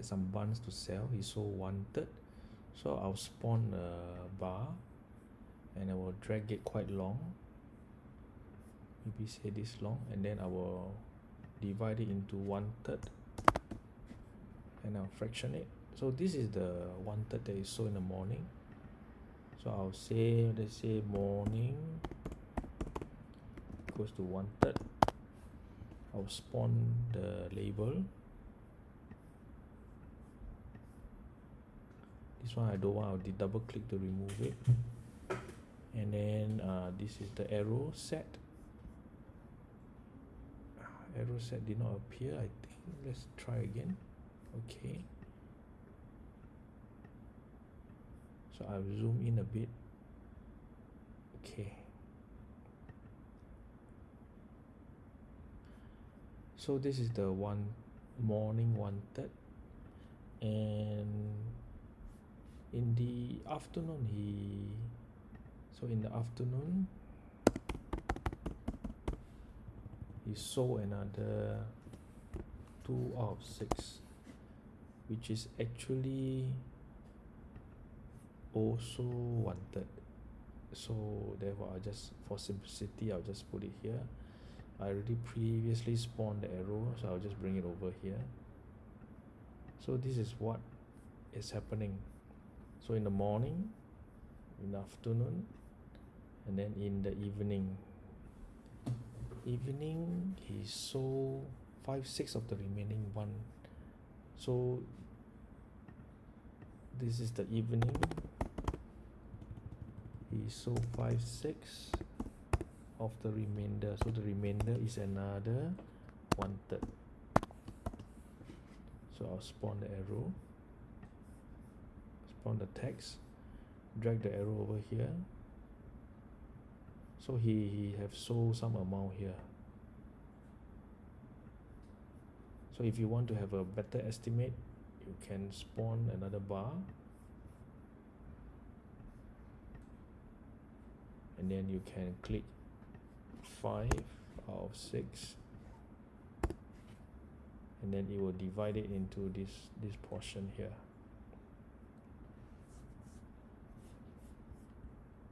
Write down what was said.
had some buns to sell. He one third so I'll spawn a bar and I will drag it quite long. Maybe say this long and then I will divide it into one third and I'll fraction it. So this is the one third that is sold in the morning. So I'll say let's say morning equals to one third. I'll spawn the label this one I don't want. I'll double click to remove it. And then uh, this is the arrow set. Arrow set did not appear I think. Let's try again. Okay. So I'll zoom in a bit. Okay. So this is the one morning one third and in the afternoon he so in the afternoon he sold another two out of six which is actually also wanted. So therefore I'll just for simplicity I'll just put it here. I already previously spawned the arrow so I'll just bring it over here. So this is what is happening so in the morning in the afternoon and then in the evening. Evening he sold five six of the remaining one. So this is the evening. He sold five six of the remainder. So the remainder is another one third so I'll spawn the arrow spawn the text drag the arrow over here. So he, he have sold some amount here. So if you want to have a better estimate you can spawn another bar. And then you can click 5 out of 6 and then it will divide it into this this portion here